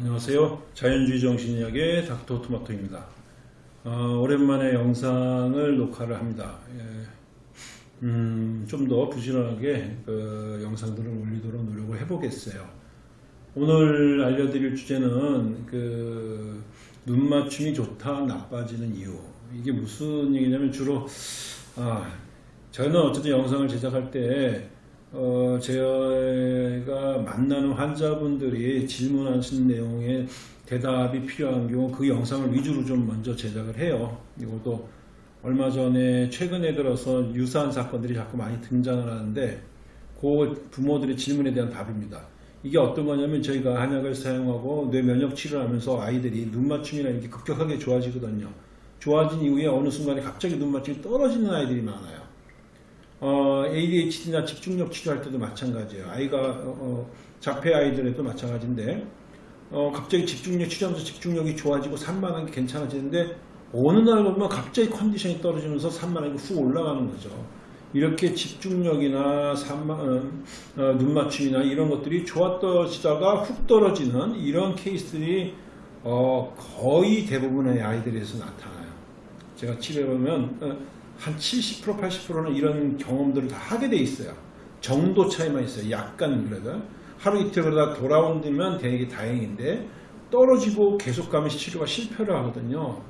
안녕하세요. 자연주의 정신의학의 닥터 토마토입니다. 어, 오랜만에 영상을 녹화를 합니다. 예, 음, 좀 더 부지런하게 그 영상들을 올리도록 노력을 해보겠어요. 오늘 알려드릴 주제는 그 눈 맞춤이 좋다 나빠지는 이유 이게 무슨 얘기냐면 주로 아, 저는 어쨌든 영상을 제작할 때 어, 제가 만나는 환자분들이 질문하신 내용에 대답이 필요한 경우 그 영상을 위주로 좀 먼저 제작을 해요. 이것도 얼마 전에 최근에 들어서 유사한 사건들이 자꾸 많이 등장을 하는데 그 부모들의 질문에 대한 답입니다. 이게 어떤 거냐면 저희가 한약을 사용하고 뇌 면역 치료를 하면서 아이들이 눈맞춤이라는 게 급격하게 좋아지거든요. 좋아진 이후에 어느 순간에 갑자기 눈맞춤이 떨어지는 아이들이 많아요. 어, ADHD나 집중력 치료할 때도 마찬가지예요. 아이가 어, 어, 자폐 아이들에도 마찬가지인데 어, 갑자기 집중력 치료하면서 집중력이 좋아지고 산만한 게 괜찮아지는데 어느 날 보면 갑자기 컨디션이 떨어지면서 산만하게 훅 올라가는 거죠. 이렇게 집중력이나 산만, 어, 어, 눈맞춤이나 이런 것들이 좋았다가 훅 떨어지는 이런 케이스들이 어, 거의 대부분의 아이들에서 나타나요. 제가 치료해보면 어, 한 70% 80%는 이런 경험들을 다 하게 돼 있어요. 정도 차이만 있어요. 약간 그래도 하루 이틀 그러다 돌아온다면 되게 다행인데 떨어지고 계속 가면 치료가 실패를 하거든요.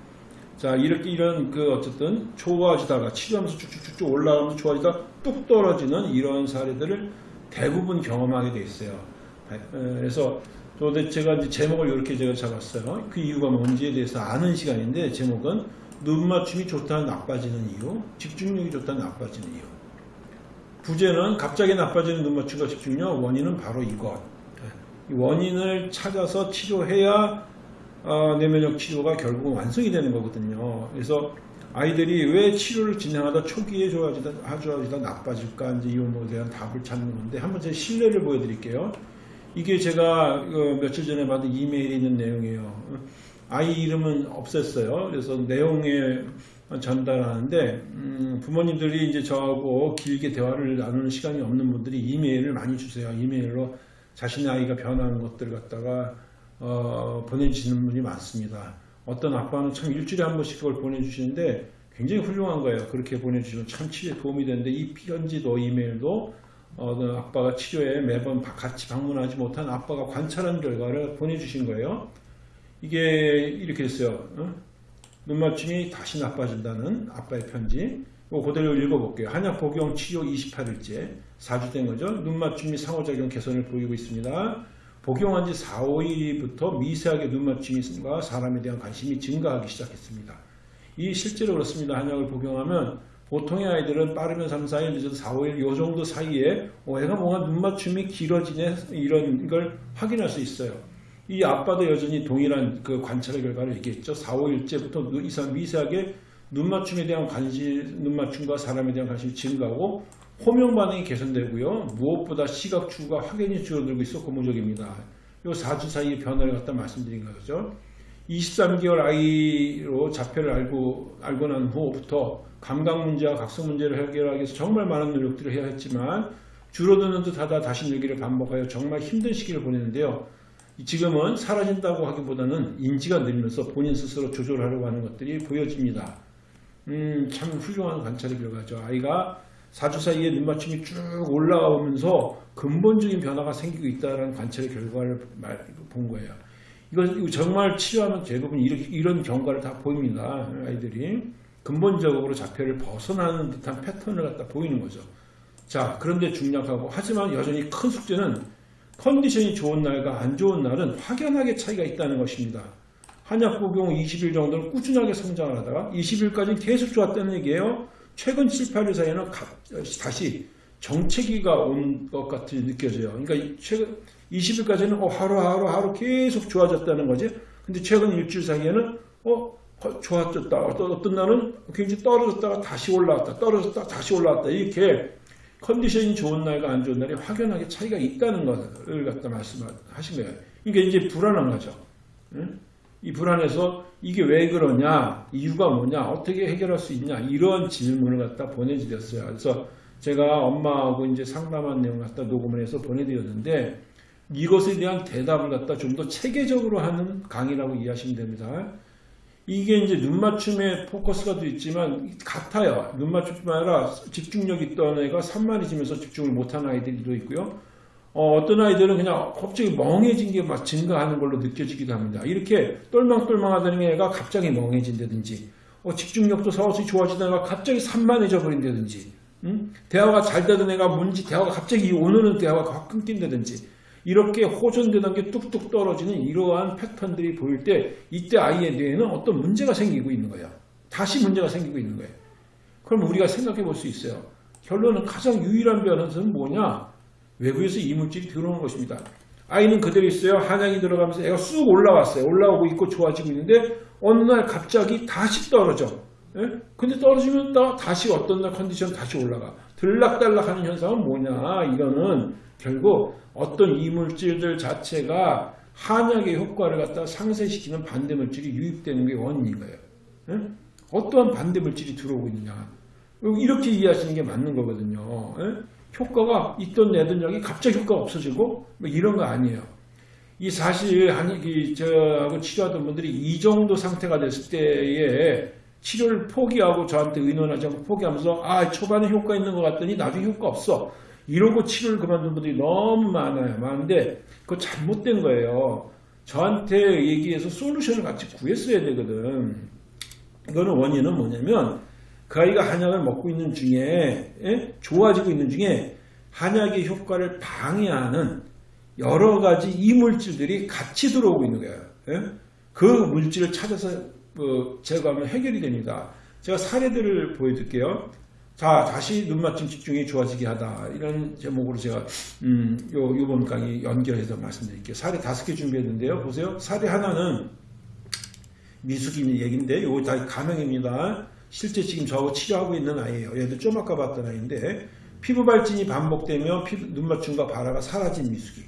자 이렇게 이런 그 어쨌든 좋아지다가 치료하면서 쭉쭉쭉쭉 올라가면서 좋아지다 뚝 떨어지는 이런 사례들을 대부분 경험하게 돼 있어요. 그래서 제가 이제 제목을 이렇게 제가 잡았어요. 그 이유가 뭔지에 대해서 아는 시간인데 제목은 눈맞춤이 좋다는 나빠지는 이유, 집중력이 좋다는 나빠지는 이유. 부제는 갑자기 나빠지는 눈맞춤과 집중력 원인은 바로 이것. 원인을 찾아서 치료해야 어, 내면역 치료가 결국 완성이 되는 거거든요. 그래서 아이들이 왜 치료를 진행하다 초기에 좋아지다, 좋아지다 나빠질까 이제 이 부분에 대한 답을 찾는 건데 한번 제 실례를 보여드릴게요. 이게 제가 어, 며칠 전에 받은 이메일에 있는 내용이에요. 아이 이름은 없앴어요. 그래서 내용에 전달하는데 음, 부모님들이 이제 저하고 길게 대화를 나누는 시간이 없는 분들이 이메일을 많이 주세요. 이메일로 자신의 아이가 변하는 것들을 갖다가 어, 보내주시는 분이 많습니다. 어떤 아빠는 참 일주일에 한 번씩 그걸 보내주시는데 굉장히 훌륭한 거예요. 그렇게 보내주시면 참 치료에 도움이 되는데 이 편지도 이메일도 어, 그 아빠가 치료에 매번 같이 방문하지 못한 아빠가 관찰한 결과를 보내주신 거예요. 이게 이렇게 됐어요. 어? 눈맞춤이 다시 나빠진다는 아빠의 편지. 그대로 읽어볼게요. 한약 복용 치료 28일째 4주 된 거죠. 눈맞춤이 상호작용 개선을 보이고 있습니다. 복용한 지 4, 5일부터 미세하게 눈맞춤과 사람에 대한 관심이 증가하기 시작했습니다. 이 실제로 그렇습니다. 한약을 복용하면 보통의 아이들은 빠르면 3, 4일, 늦어도 4, 5일 요 정도 사이에 어, 애가 뭔가 눈맞춤이 길어지네 이런 걸 확인할 수 있어요. 이 아빠도 여전히 동일한 그 관찰의 결과를 얘기했죠. 4, 5일째부터 이상 미세하게 눈맞춤에 대한 관심, 눈맞춤과 사람에 대한 관심이 증가하고 호명 반응이 개선되고요. 무엇보다 시각 추구가 확연히 줄어들고 있어 고무적입니다. 요 4주 사이의 변화를 갖다 말씀드린 거죠. 23개월 아이로 자폐를 알고, 알고 난 후부터 감각 문제와 각성 문제를 해결하기 위해서 정말 많은 노력들을 해야 했지만 줄어드는 듯 하다 다시 늘기를 반복하여 정말 힘든 시기를 보내는데요. 지금은 사라진다고 하기보다는 인지가 늘면서 본인 스스로 조절하려고 하는 것들이 보여집니다. 음, 참 훌륭한 관찰의 결과죠. 아이가 4주 사이에 눈맞춤이 쭉 올라가면서 근본적인 변화가 생기고 있다는 관찰의 결과를 본 거예요. 이거 정말 치료하면 대부분 이런 경과를 다 보입니다. 아이들이 근본적으로 자폐를 벗어나는 듯한 패턴을 갖다 보이는 거죠. 자, 그런데 중요하고 하지만 여전히 큰 숙제는 컨디션이 좋은 날과 안 좋은 날은 확연하게 차이가 있다는 것입니다. 한약 복용 20일 정도는 꾸준하게 성장을 하다가 20일까지는 계속 좋았다는 얘기예요. 최근 7, 8일 사이에는 다시 정체기가 온 것 같이 느껴져요. 그러니까 최근 20일까지는 어, 하루하루 하루 계속 좋아졌다는 거지. 근데 최근 일주일 사이에는 어 좋아졌다. 어떤 날은 굉장히 떨어졌다가 다시 올라왔다. 떨어졌다가 다시 올라왔다. 이렇게 컨디션이 좋은 날과 안 좋은 날이 확연하게 차이가 있다는 것을 갖다 말씀하신 거예요. 그러니까 이제 불안한 거죠. 이 불안해서 이게 왜 그러냐, 이유가 뭐냐, 어떻게 해결할 수 있냐 이런 질문을 갖다 보내드렸어요. 그래서 제가 엄마하고 이제 상담한 내용 갖다 녹음을 해서 보내드렸는데 이것에 대한 대답을 갖다 좀 더 체계적으로 하는 강의라고 이해하시면 됩니다. 이게 이제 눈 맞춤에 포커스가 돼 있지만 같아요. 눈 맞춤뿐만 아니라 집중력 있던 애가 산만해지면서 집중을 못하는 아이들도 있고요. 어, 떤 아이들은 그냥 갑자기 멍해진 게 막 증가하는 걸로 느껴지기도 합니다. 이렇게 똘망똘망하던 애가 갑자기 멍해진다든지 어, 집중력도 서서히 좋아지다가 갑자기 산만해져 버린다든지 음? 대화가 잘 되던 애가 뭔지 대화가 갑자기 오늘은 대화가 확 끊긴다든지 이렇게 호전되던 게 뚝뚝 떨어지는 이러한 패턴들이 보일 때 이때 아이의 뇌에는 어떤 문제가 생기고 있는 거예요. 다시 문제가 생기고 있는 거예요. 그럼 우리가 생각해 볼 수 있어요. 결론은 가장 유일한 변화는 뭐냐? 외부에서 이물질이 들어오는 것입니다. 아이는 그대로 있어요. 한약이 들어가면서 애가 쑥 올라왔어요. 올라오고 있고 좋아지고 있는데 어느 날 갑자기 다시 떨어져. 예? 근데 떨어지면 또 다시 어떤 날 컨디션 다시 올라가. 들락달락하는 현상은 뭐냐? 이거는 결국 어떤 이물질들 자체가 한약의 효과를 갖다 상쇄시키는 반대물질이 유입되는 게 원인인 거예요. 예? 어떠한 반대물질이 들어오고 있느냐. 이렇게 이해하시는 게 맞는 거거든요. 예? 효과가 있던 내던 약이 갑자기 효과가 없어지고 뭐 이런 거 아니에요. 이 사실 한 이 저하고 치료하던 분들이 이 정도 상태가 됐을 때에 치료를 포기하고 저한테 의논하지 않고 포기하면서 아 초반에 효과 있는 것 같더니 나중에 효과 없어 이러고 치료를 그만둔 분들이 너무 많아요. 많은데 그거 잘못된 거예요. 저한테 얘기해서 솔루션을 같이 구했어야 되거든. 이거는 원인은 뭐냐면 그 아이가 한약을 먹고 있는 중에 예? 좋아지고 있는 중에 한약의 효과를 방해하는 여러 가지 이물질들이 같이 들어오고 있는 거예요. 예? 그 물질을 찾아서 어, 제거하면 해결이 됩니다. 제가 사례들을 보여드릴게요. 자, 다시 눈맞춤 집중이 좋아지게 하다. 이런 제목으로 제가, 음, 요, 요번 강의 연결해서 말씀드릴게요. 사례 다섯 개 준비했는데요. 보세요. 사례 하나는 미숙인 얘기인데, 요거 다 가명입니다. 실제 지금 저하고 치료하고 있는 아이예요. 얘도 좀 아까 봤던 아이인데, 피부 발진이 반복되며 피부, 눈맞춤과 발화가 사라진 미숙이.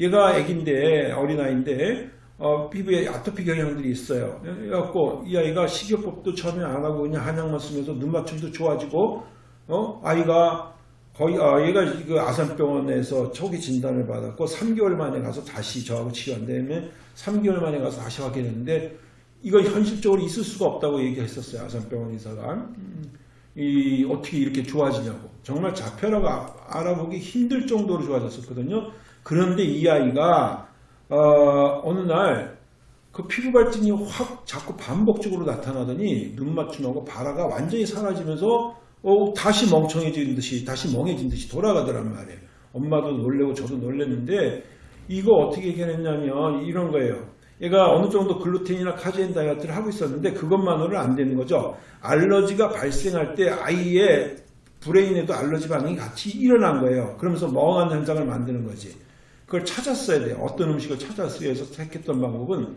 얘가 애기인데, 어린아이인데, 어, 피부에 아토피 경향들이 있어요. 그래갖고 이 아이가 식이요법도 처음에 안 하고 그냥 한약만 쓰면서 눈 맞춤도 좋아지고 어 아이가 거의 아, 얘가 그 아산병원에서 초기 진단을 받았고 3개월 만에 가서 다시 저하고 치료한 다음에 3개월 만에 가서 다시 확인했는데 이거 현실적으로 있을 수가 없다고 얘기했었어요 아산병원 의사가 음, 이 어떻게 이렇게 좋아지냐고 정말 자폐라고 알아보기 힘들 정도로 좋아졌었거든요. 그런데 이 아이가 어, 어느 날 그 피부 발진이 확 자꾸 반복적으로 나타나더니 눈 맞춤하고 발화가 완전히 사라지면서 어, 다시 멍청해진 듯이 다시 멍해진 듯이 돌아가더란 말이에요. 엄마도 놀래고 저도 놀랬는데 이거 어떻게 해결했냐면 이런 거예요. 얘가 어느 정도 글루텐이나 카제인 다이어트를 하고 있었는데 그것만으로는 안 되는 거죠. 알러지가 발생할 때 아이의 brain에도 알러지 반응이 같이 일어난 거예요. 그러면서 멍한 현상을 만드는 거지. 그걸 찾았어야 돼요. 어떤 음식을 찾았어야 해서 택했던 방법은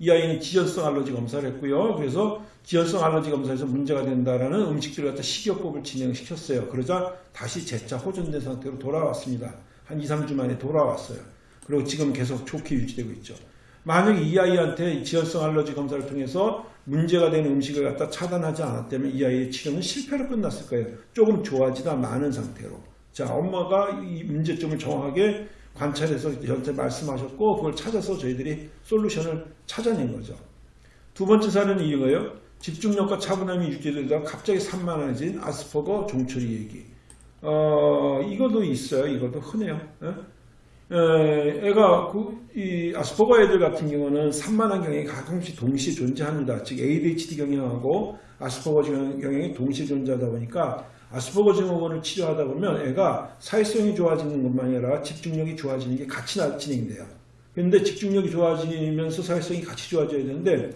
이 아이는 지연성 알러지 검사를 했고요. 그래서 지연성 알러지 검사에서 문제가 된다라는 음식들을 갖다 식이요법을 진행시켰어요. 그러자 다시 재차 호전된 상태로 돌아왔습니다. 한 2, 3주 만에 돌아왔어요. 그리고 지금 계속 좋게 유지되고 있죠. 만약 이 아이한테 지연성 알러지 검사를 통해서 문제가 되는 음식을 갖다 차단하지 않았다면 이 아이의 치료는 실패로 끝났을 거예요. 조금 좋아지다 많은 상태로. 자, 엄마가 이 문제점을 정확하게 관찰해서 저한테 말씀하셨고 그걸 찾아서 저희들이 솔루션을 찾아낸 거죠. 두 번째 사례는 이거예요. 집중력과 차분함이 유지되다가 갑자기 산만해진 아스퍼거 종처리 얘기. 어, 이것도 있어요. 이것도 흔해요. 에? 에, 애가 그, 이 아스퍼거 애들 같은 경우는 산만한 경향이 가끔씩 동시에 존재합니다. 즉 ADHD 경향하고 아스퍼거 경향이 동시에 존재하다 보니까 아스퍼거 증후군을 치료하다 보면 애가 사회성이 좋아지는 것만 아니라 집중력이 좋아지는 게 같이 진행돼요. 그런데 집중력이 좋아지면서 사회성이 같이 좋아져야 되는데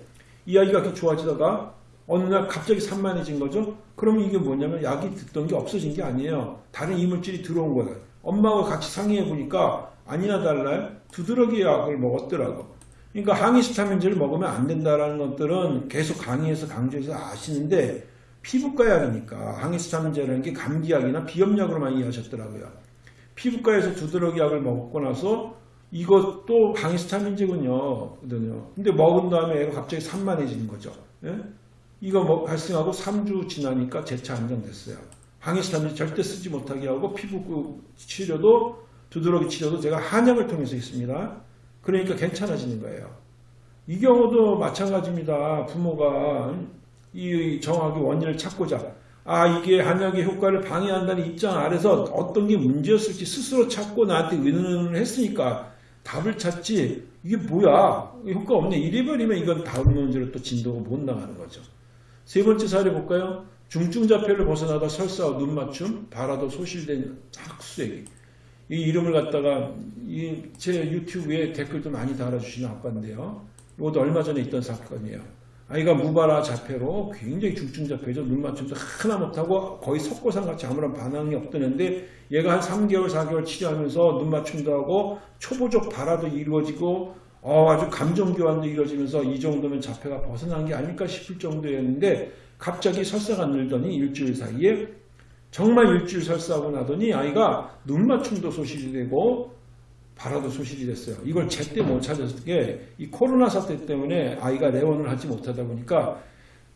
이 아이가 이렇게 좋아지다가 어느 날 갑자기 산만해진 거죠. 그러면 이게 뭐냐면 약이 듣던 게 없어진 게 아니에요. 다른 이물질이 들어온 거예요. 엄마가 같이 상의해 보니까 아니나 달라요. 두드러기 약을 먹었더라고. 그러니까 항히스타민제를 먹으면 안 된다라는 것들은 계속 강의해서 강조해서 아시는데 피부과 약이니까 항히스타민제라는 게 감기약이나 비염약으로만 이해하셨더라고요. 피부과에서 두드러기 약을 먹고 나서 이것도 항히스타민제군요. 근데 먹은 다음에 애가 갑자기 산만해지는 거죠. 예? 이거 뭐 발생하고 3주 지나니까 재차 안정됐어요. 항히스타민제 절대 쓰지 못하게 하고 피부 치료도 두드러기 치료도 제가 한약을 통해서 했습니다. 그러니까 괜찮아지는 거예요. 이 경우도 마찬가지입니다. 부모가 이 정확히 원인을 찾고자 아 이게 한약의 효과를 방해한다는 입장 아래서 어떤 게 문제였을지 스스로 찾고 나한테 의논을 했으니까 답을 찾지 이게 뭐야 효과 없네 이래버리면 이건 다음 문제로 또 진도가 못 나가는 거죠. 세 번째 사례 볼까요? 중증자폐를 벗어나다 설사와 눈맞춤, 바라도 소실된 학수액이 이 이름을 갖다가 이 제 유튜브에 댓글도 많이 달아주시는 아빠인데요. 이것도 얼마 전에 있던 사건이에요. 아이가 무바라 자폐로 굉장히 중증자폐죠. 눈 맞춤도 하나 못하고 거의 석고상 같이 아무런 반응이 없더는데 얘가 한 3개월, 4개월 치료하면서 눈 맞춤도 하고 초보적 발화도 이루어지고 어, 아주 감정교환도 이루어지면서 이 정도면 자폐가 벗어난 게 아닐까 싶을 정도였는데 갑자기 설사가 늘더니 일주일 사이에 정말 일주일 설사하고 나더니 아이가 눈 맞춤도 소실이 되고 발화도 소실이 됐어요. 이걸 제때 못 찾았을 게이 코로나 사태 때문에 아이가 내원을 하지 못하다 보니까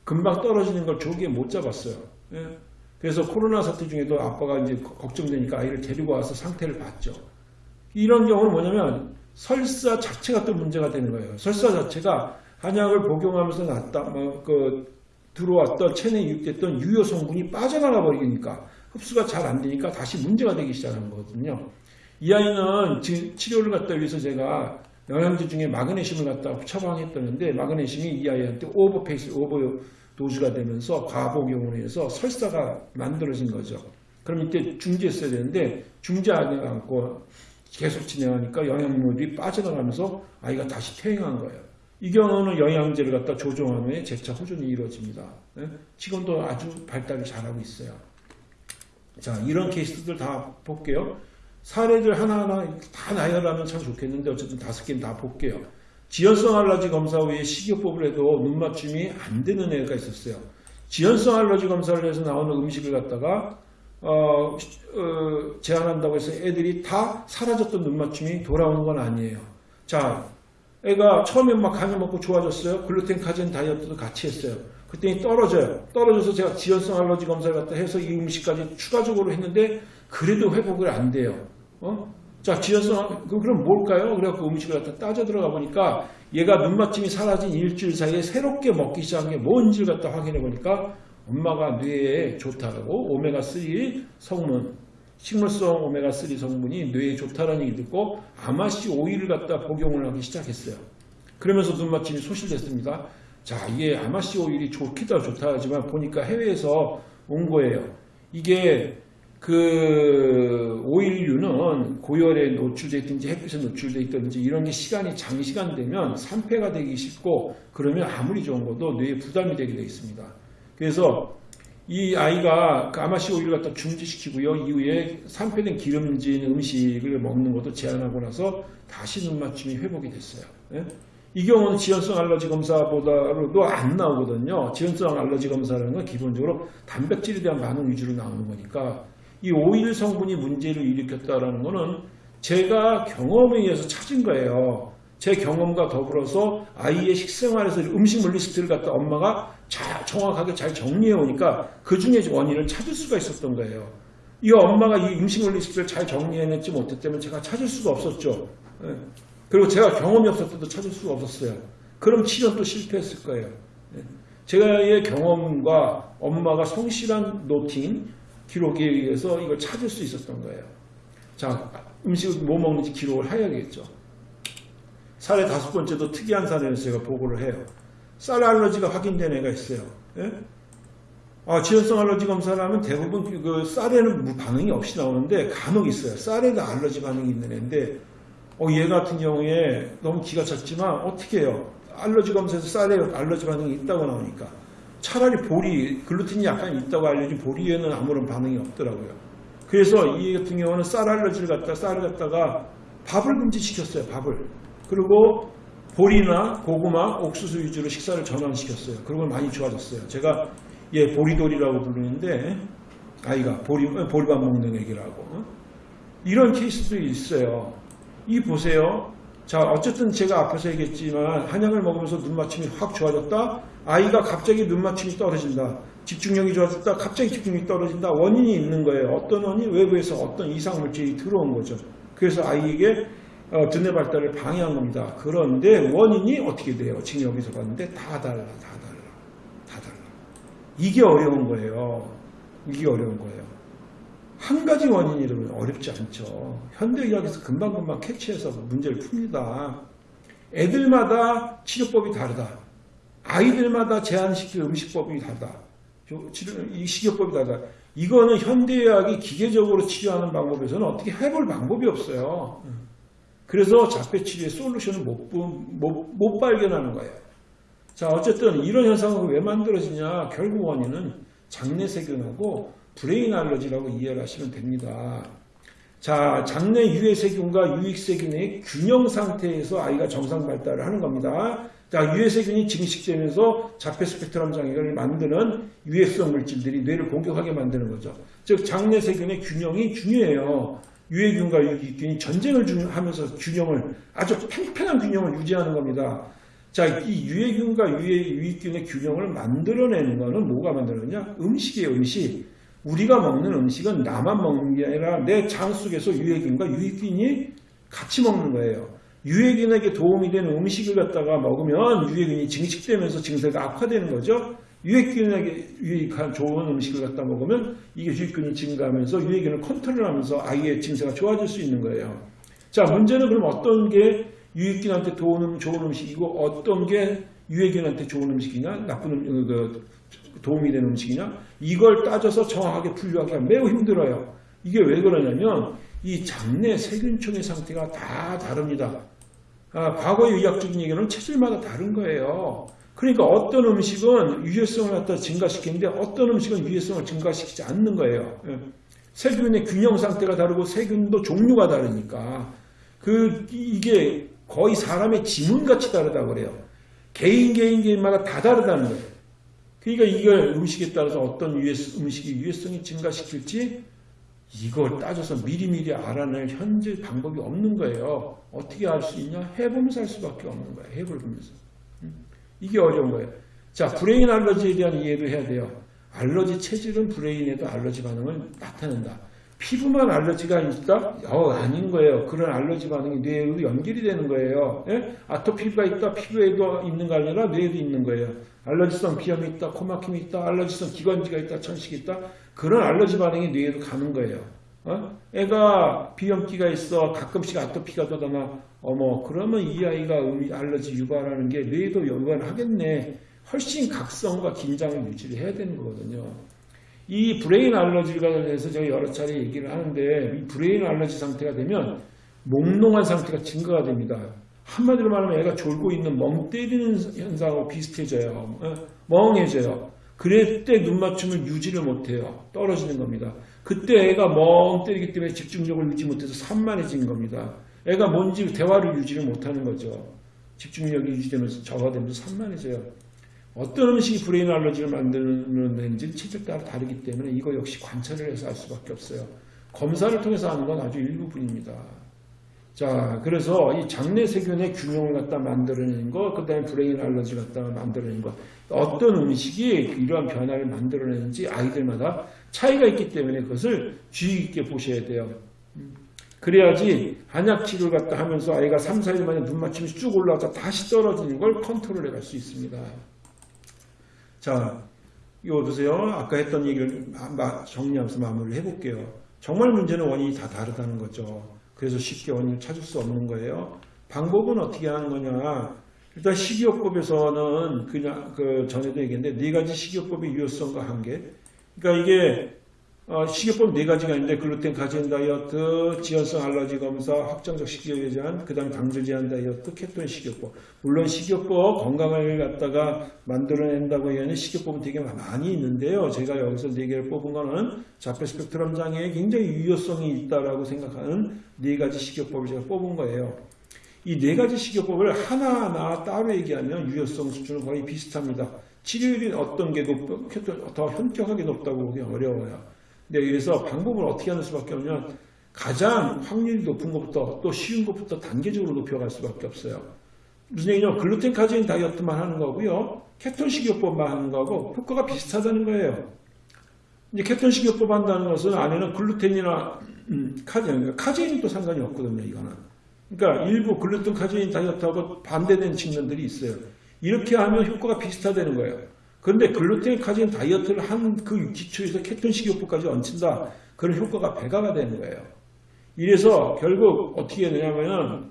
금방 떨어지는 걸 조기에 못 잡았어요. 예. 그래서 코로나 사태 중에도 아빠가 이제 걱정되니까 아이를 데리고 와서 상태를 봤죠. 이런 경우는 뭐냐면 설사 자체가 또 문제가 되는 거예요. 설사 자체가 한약을 복용하면서 났다, 뭐, 그, 들어왔던 체내에 유입됐던 유효 성분이 빠져나가 버리니까 흡수가 잘 안 되니까 다시 문제가 되기 시작하는 거거든요. 이 아이는 지- 치료를 갖다 위해서 제가 영양제 중에 마그네슘을 갖다 처방했다는데 마그네슘이 이 아이한테 오버페이스, 오버 도주가 되면서 과복용으로 해서 설사가 만들어진 거죠. 그럼 이때 중지했어야 되는데 중지하지 않고 계속 진행하니까 영양물이 빠져나가면서 아이가 다시 퇴행한 거예요. 이 경우는 영양제를 갖다 조정한 후에 재차 호전이 이루어집니다. 예? 지금도 아주 발달을 잘하고 있어요. 자, 이런 케이스들 다 볼게요. 사례들 하나하나 다 나열하면 참 좋겠는데 어쨌든 다섯 개는 다 볼게요. 지연성 알러지 검사 후에 식이요법을 해도 눈 맞춤이 안 되는 애가 있었어요. 지연성 알러지 검사를 해서 나오는 음식을 갖다가 어, 어, 제한한다고 해서 애들이 다 사라졌던 눈 맞춤이 돌아오는 건 아니에요. 자, 애가 처음에 막 간을 먹고 좋아졌어요. 글루텐 카제인 다이어트도 같이 했어요. 그랬더니 떨어져요. 떨어져서 제가 지연성 알러지 검사를 갖다 해서 이 음식까지 추가적으로 했는데 그래도 회복을 안 돼요. 어? 자, 지연성, 그- 그럼 뭘까요? 그래갖고 음식을 갖다 따져 들어가 보니까 얘가 눈맞춤이 사라진 일주일 사이에 새롭게 먹기 시작한 게 뭔지를 갖다 확인해 보니까 엄마가 뇌에 좋다고 오메가3 성분, 식물성 오메가3 성분이 뇌에 좋다라는 얘기 듣고 아마씨 오일을 갖다 복용을 하기 시작했어요. 그러면서 눈맞춤이 소실됐습니다. 자, 이게 아마씨 오일이 좋기도 좋다 하지만 보니까 해외에서 온 거예요. 이게 그 오일류는 고열에 노출돼 있든지 햇빛에 노출돼 있든지 이런 게 시간이 장시간 되면 산패가 되기 쉽고 그러면 아무리 좋은 것도 뇌에 부담이 되게 되어 있습니다. 그래서 이 아이가 그 아마씨 오일을 갖다 중지시키고요. 이후에 산패된 기름진 음식을 먹는 것도 제한하고 나서 다시 눈 맞춤이 회복이 됐어요. 예? 이 경우는 지연성 알러지 검사보다도 안 나오거든요. 지연성 알러지 검사라는 건 기본적으로 단백질에 대한 반응 위주로 나오는 거니까 이 오일 성분이 문제를 일으켰다라는 거는 제가 경험에 의해서 찾은 거예요. 제 경험과 더불어서 아이의 식생활에서 음식물 리스트를 갖다 엄마가 자, 정확하게 잘 정리해 오니까 그 중에 원인을 찾을 수가 있었던 거예요. 이 엄마가 이 음식물 리스트를 잘 정리해냈지 못했다면 제가 찾을 수가 없었죠. 예. 그리고 제가 경험이 없었어도 찾을 수가 없었어요. 그럼 치료도 실패했을 거예요. 예. 제가의 경험과 엄마가 성실한 noting, 기록에 의해서 이걸 찾을 수 있었던 거예요. 자, 음식을 뭐 먹는지 기록을 해야겠죠. 사례 다섯 번째도 특이한 사례를 제가 보고를 해요. 쌀 알러지가 확인된 애가 있어요. 예? 아, 지연성 알러지 검사를 하면 대부분 그 쌀에는 무- 반응이 없이 나오는데 간혹 있어요. 쌀에도 알러지 반응이 있는 애인데, 어, 얘 같은 경우에 너무 기가 찼지만 어떻게 해요? 알러지 검사에서 쌀에 알러지 반응이 있다고 나오니까. 차라리 보리, 글루텐이 약간 있다고 알려진 보리에는 아무런 반응이 없더라고요. 그래서 이 같은 경우는 쌀 알러지를 갖다 쌀을 갖다가 밥을 금지시켰어요. 밥을. 그리고 보리나 고구마, 옥수수 위주로 식사를 전환시켰어요. 그런 걸 많이 좋아졌어요. 제가 얘 보리돌이라고 부르는데 아이가 보리, 보리밥 먹는 애기라고 어? 이런 케이스도 있어요. 이 보세요. 자 어쨌든 제가 앞에서 얘기했지만 한약을 먹으면서 눈맞춤이 확 좋아졌다. 아이가 갑자기 눈맞춤이 떨어진다. 집중력이 좋아졌다. 갑자기 집중력이 떨어진다. 원인이 있는 거예요. 어떤 원인? 외부에서 어떤 이상 물질이 들어온 거죠. 그래서 아이에게 어, 두뇌 발달을 방해한 겁니다. 그런데 원인이 어떻게 돼요? 지금 여기서 봤는데 다 달라, 다 달라, 다 달라. 이게 어려운 거예요. 이게 어려운 거예요. 한 가지 원인이라면 어렵지 않죠. 현대의학에서 금방금방 캐치해서 문제를 풉니다. 애들마다 치료법이 다르다. 아이들마다 제한시킬 음식법이 다르다. 이 식이요법이 다르다. 이거는 현대의학이 기계적으로 치료하는 방법에서는 어떻게 해볼 방법이 없어요. 그래서 자폐치료의 솔루션을 못, 부- 못, 못 발견하는 거예요. 자, 어쨌든 이런 현상은 왜 만들어지냐? 결국 원인은 장내 세균하고 brain 알러지라고 이해를 하시면 됩니다. 자, 장내 유해 세균과 유익 세균의 균형 상태에서 아이가 정상 발달을 하는 겁니다. 자, 유해 세균이 증식되면서 자폐 스펙트럼 장애를 만드는 유해성 물질들이 뇌를 공격하게 만드는 거죠. 즉, 장내 세균의 균형이 중요해요. 유해균과 유익균이 전쟁을 중- 하면서 균형을 아주 팽팽한 균형을 유지하는 겁니다. 자, 이 유해균과 유해, 유익균의 균형을 만들어내는 거는 뭐가 만들어내냐? 음식이에요, 음식. 우리가 먹는 음식은 나만 먹는 게 아니라 내 장 속에서 유해균과 유익균이 같이 먹는 거예요. 유해균에게 도움이 되는 음식을 갖다가 먹으면 유해균이 증식되면서 증세가 악화되는 거죠. 유해균에게 유익한 좋은 음식을 갖다 먹으면 이게 유익균이 증가하면서 유해균을 컨트롤하면서 아이의 증세가 좋아질 수 있는 거예요. 자, 문제는 그럼 어떤 게 유익균한테 도움, 좋은 음식이고 어떤 게 유해균한테 좋은 음식이냐, 나쁜 음, 그, 도움이 되는 음식이냐, 이걸 따져서 정확하게 분류하기가 매우 힘들어요. 이게 왜 그러냐면 이 장내 세균총의 상태가 다 다릅니다. 아, 과거의 의학적인 얘기는 체질마다 다른 거예요. 그러니까 어떤 음식은 유해성을 갖다 증가시키는데 어떤 음식은 유해성을 증가시키지 않는 거예요. 예. 세균의 균형 상태가 다르고 세균도 종류가 다르니까 그 이게 거의 사람의 지문같이 다르다고 그래요. 개인 개인 개인마다 다 다르다는 거예요. 그러니까 이걸 음식에 따라서 어떤 유해, 음식이 유해성이 증가시킬지 이걸 따져서 미리미리 알아낼 현재 방법이 없는 거예요. 어떻게 알 수 있냐? 해보면서 할 수밖에 없는 거예요. 해보면서. 음. 이게 어려운 거예요. 자, brain 알러지에 대한 이해도 해야 돼요. 알러지 체질은 brain에도 알러지 반응을 나타낸다. 피부만 알러지가 있다? 어, 아닌 거예요. 그런 알러지 반응이 뇌로 연결이 되는 거예요. 예? 아토피가 있다, 피부에도 있는 거 아니라 뇌에도 있는 거예요. 알러지성 비염이 있다, 코막힘이 있다, 알러지성 기관지가 있다, 천식이 있다. 그런 알러지 반응이 뇌에도 가는 거예요. 어? 애가 비염기가 있어, 가끔씩 아토피가 돋아나, 어머, 그러면 이 아이가 음- 알러지 유발하는 게 뇌에도 유발하겠네. 훨씬 각성과 긴장을 유지를 해야 되는 거거든요. 이 brain 알러지가 대해서 제가 여러 차례 얘기를 하는데 이 brain 알러지 상태가 되면 몽롱한 상태가 증가가 됩니다. 한마디로 말하면 애가 졸고 있는 멍 때리는 현상하고 비슷해져요. 어? 멍해져요. 그럴 때 눈맞춤을 유지를 못해요. 떨어지는 겁니다. 그때 애가 멍 때리기 때문에 집중력을 유지 못해서 산만해진 겁니다. 애가 뭔지 대화를 유지를 못하는 거죠. 집중력이 유지되면서 저하되면서 산만해져요. 어떤 음식이 brain 알러지를 만드는지 체질 따라 다르기 때문에 이거 역시 관찰을 해서 알 수밖에 없어요. 검사를 통해서 하는 건 아주 일부분입니다. 자, 그래서 이 장내 세균의 균형을 갖다 만들어내는 거, 그 다음에 brain 알러지 갖다 만들어내는 거, 어떤 음식이 이러한 변화를 만들어내는지 아이들마다 차이가 있기 때문에 그것을 주의 깊게 보셔야 돼요. 음. 그래야지 한약 치료를 갖다 하면서 아이가 3, 4일 만에 눈 맞춤이 쭉 올라와서 다시 떨어지는 걸 컨트롤해 갈 수 있습니다. 자, 이거 보세요. 아까 했던 얘기를 정리하면서 마무리를 해볼게요. 정말 문제는 원인이 다 다르다는 거죠. 그래서 쉽게 원인을 찾을 수 없는 거예요. 방법은 어떻게 하는 거냐? 일단 식이요법에서는 그냥 그 전에도 얘기했는데 네 가지 식이요법의 유효성과 한계. 그러니까 이게 어, 식이요법 네 가지가 있는데 글루텐 가진 다이어트, 지연성 알러지 검사, 확정적 식이요에 제한, 그 다음 당질 제한 다이어트, 케톤 식이요법. 물론 식이요법 건강을 갖다가 만들어낸다고 하는 식이요법은 되게 많이 있는데요. 제가 여기서 네 개를 뽑은 거는 자폐 스펙트럼 장애에 굉장히 유효성이 있다라고 생각하는 네 가지 식이요법을 제가 뽑은 거예요. 이 네 가지 식이요법을 하나하나 따로 얘기하면 유효성 수준은 거의 비슷합니다. 치료율이 어떤 게 높, 더 현격하게 높다고 보기 어려워요. 네, 그래서 방법을 어떻게 하는 수밖에 없냐면 가장 확률이 높은 것부터 또 쉬운 것부터 단계적으로 높여갈 수밖에 없어요. 무슨 얘기냐면 글루텐 카제인 다이어트만 하는 거고요. 케톤 식이요법만 하는 거하고 효과가 비슷하다는 거예요. 이제 케톤 식이요법 한다는 것은 안에는 글루텐이나 음, 카제인, 카제인이 또 상관이 없거든요, 이거는. 그러니까 일부 글루텐 카제인 다이어트하고 반대되는 측면들이 있어요. 이렇게 하면 효과가 비슷하다는 거예요. 그런데 글루텐 카제인 다이어트를 한 그 기초에서 케톤 식이요법까지 얹힌다. 그런 효과가 배가가 되는 거예요. 이래서 결국 어떻게 되냐면은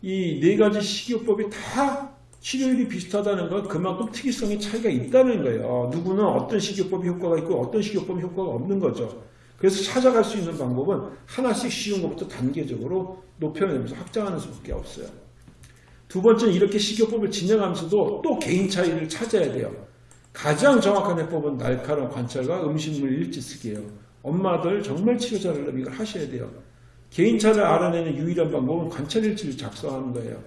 이 네 가지 식이요법이 다 치료율이 비슷하다는 건 그만큼 특이성의 차이가 있다는 거예요. 누구는 어떤 식이요법이 효과가 있고 어떤 식이요법이 효과가 없는 거죠. 그래서 찾아갈 수 있는 방법은 하나씩 쉬운 것부터 단계적으로 높여내면서 확장하는 수밖에 없어요. 두 번째는 이렇게 식이요법을 진행하면서도 또 개인 차이를 찾아야 돼요. 가장 정확한 해법은 날카로운 관찰과 음식물 일지 쓰기예요. 엄마들 정말 치료 잘하려면 이걸 하셔야 돼요. 개인차를 알아내는 유일한 방법은 관찰 일지를 작성하는 거예요.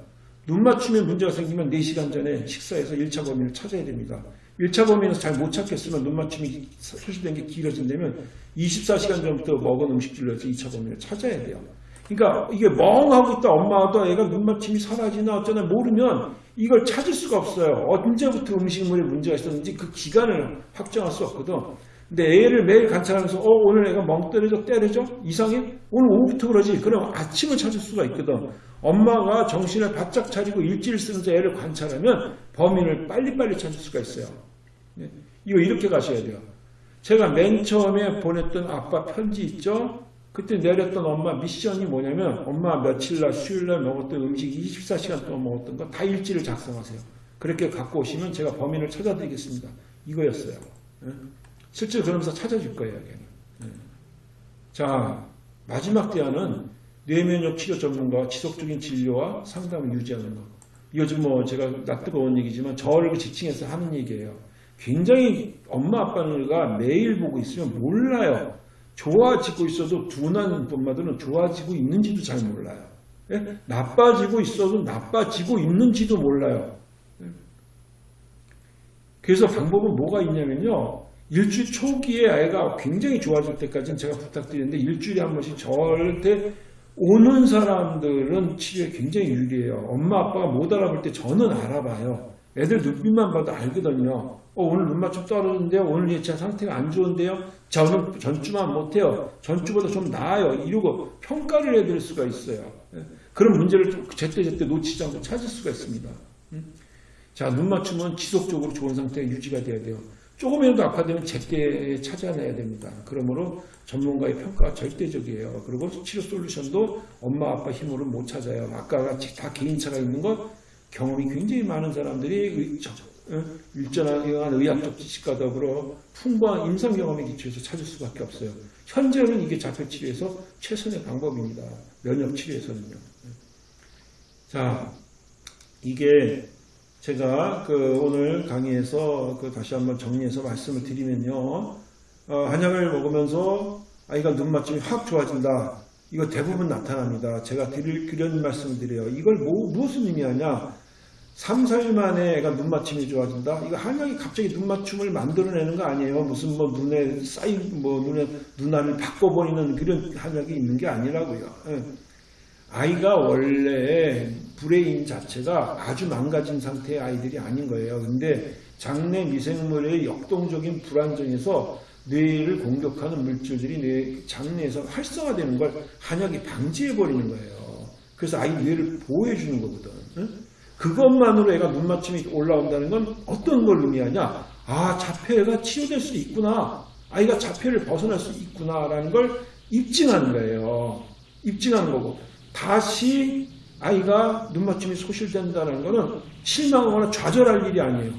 눈 맞춤에 문제가 생기면 4시간 전에 식사해서 1차 범위를 찾아야 됩니다. 1차 범위에서 잘 못 찾겠으면 눈 맞춤이 소실된 게 길어진다면 24시간 전부터 먹은 음식들로 해서 2차 범위를 찾아야 돼요. 그러니까 이게 멍하고 있다 엄마도 애가 눈 맞춤이 사라지나 어쩌나 모르면 이걸 찾을 수가 없어요. 언제부터 음식물에 문제가 있었는지 그 기간을 확정할 수 없거든. 근데 애를 매일 관찰하면서 어 오늘 애가 멍 때려져 때려져 이상해? 오늘 오후부터 그러지. 그럼 아침을 찾을 수가 있거든. 엄마가 정신을 바짝 차리고 일지를 쓰면서 애를 관찰하면 범인을 빨리빨리 찾을 수가 있어요. 네. 이거 이렇게 가셔야 돼요. 제가 맨 처음에 보냈던 아빠 편지 있죠 그때 내렸던 엄마 미션이 뭐냐면 엄마 며칠날 수요일날 먹었던 음식 24시간 동안 먹었던 거 다 일지를 작성하세요 그렇게 갖고 오시면 제가 범인을 찾아드리겠습니다 이거였어요 네. 실제로 그러면서 찾아줄 거예요. 네. 자 마지막 대안은 뇌면역 치료 전문가와 지속적인 진료와 상담을 유지하는 것. 요즘 뭐 제가 낯 뜨거운 얘기지만 저를 그 지칭해서 하는 얘기예요. 굉장히 엄마 아빠가 매일 보고 있으면 몰라요. 좋아지고 있어도 둔한 엄마들은 좋아지고 있는지도 잘 몰라요. 예? 나빠지고 있어도 나빠지고 있는지도 몰라요. 예? 그래서 방법은 뭐가 있냐면요. 일주일 초기에 아이가 굉장히 좋아질 때까지는 제가 부탁드리는데 일주일에 한 번씩 절대 오는 사람들은 치료에 굉장히 유리해요. 엄마 아빠가 못 알아볼 때 저는 알아봐요. 애들 눈빛만 봐도 알거든요. 어, 오늘 눈 맞춤 떨어졌는데요. 오늘 예차 상태가 안 좋은데요. 자 오늘 전주만 못해요. 전주보다 좀 나아요. 이러고 평가를 해드릴 수가 있어요. 예. 그런 문제를 좀 제때제때 놓치지 않고 찾을 수가 있습니다. 음? 자, 눈 맞춤은 지속적으로 좋은 상태가 유지가 돼야 돼요. 조금이라도 아파되면 제때 찾아내야 됩니다. 그러므로 전문가의 평가가 절대적이에요. 그리고 치료 솔루션도 엄마 아빠 힘으로 못 찾아요. 아까 같이 다 개인차가 있는 것 경험이 굉장히 많은 사람들이 일전한 의학적 지식과 더불어 풍부한 임상 경험에 기초해서 찾을 수밖에 없어요. 현재는 이게 자폐 치료에서 최선의 방법입니다. 면역 치료에서는요. 자, 이게 제가 그 오늘 강의에서 그 다시 한번 정리해서 말씀을 드리면요. 어, 한약을 먹으면서 아이가 눈 맞춤이 확 좋아진다. 이거 대부분 나타납니다. 제가 드릴, 그런 말씀을 드려요. 이걸 뭐, 무슨 의미하냐? 3, 4일 만에 애가 눈 맞춤이 좋아진다? 이거 한약이 갑자기 눈 맞춤을 만들어내는 거 아니에요. 무슨 뭐 눈에 쌓인, 뭐 눈에, 눈알을 바꿔버리는 그런 한약이 있는 게 아니라고요. 예. 아이가 원래 brain 자체가 아주 망가진 상태의 아이들이 아닌 거예요. 근데 장내 미생물의 역동적인 불안정에서 뇌를 공격하는 물질들이 뇌 장내에서 활성화되는 걸 한약이 방지해버리는 거예요. 그래서 아이 뇌를 보호해주는 거거든. 응? 그것만으로 애가 눈 맞춤이 올라온다는 건 어떤 걸 의미하냐? 아, 자폐가 치료될 수 있구나. 아이가 자폐를 벗어날 수 있구나라는 걸 입증하는 거예요. 입증하는 거고. 다시 아이가 눈맞춤이 소실된다는 것은 실망하거나 좌절할 일이 아니에요.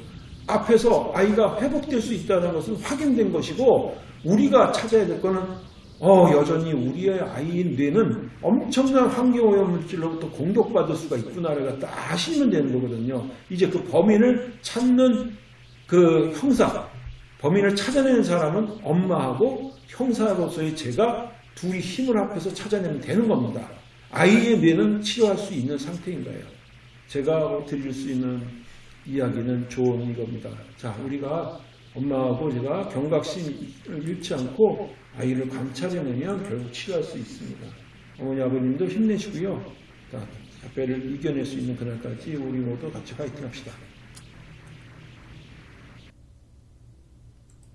앞에서 아이가 회복될 수 있다는 것은 확인된 것이고 우리가 찾아야 될 것은 어, 여전히 우리의 아이의 뇌는 엄청난 환경오염 물질로부터 공격받을 수가 있구나를 갖다 아시면 되는 거거든요. 이제 그 범인을 찾는 그 형사, 범인을 찾아내는 사람은 엄마하고 형사로서의 제가 둘이 힘을 합해서 찾아내면 되는 겁니다. 아이의 뇌는 치료할 수 있는 상태인 거예요. 제가 드릴 수 있는 이야기는 좋은 이겁니다. 자, 우리가 엄마하고 제가 경각심을 잃지 않고 아이를 관찰해내면 결국 치료할 수 있습니다. 어머니 아버님도 힘내시고요. 자, 자폐를 이겨낼 수 있는 그날까지 우리 모두 같이 파이팅 합시다.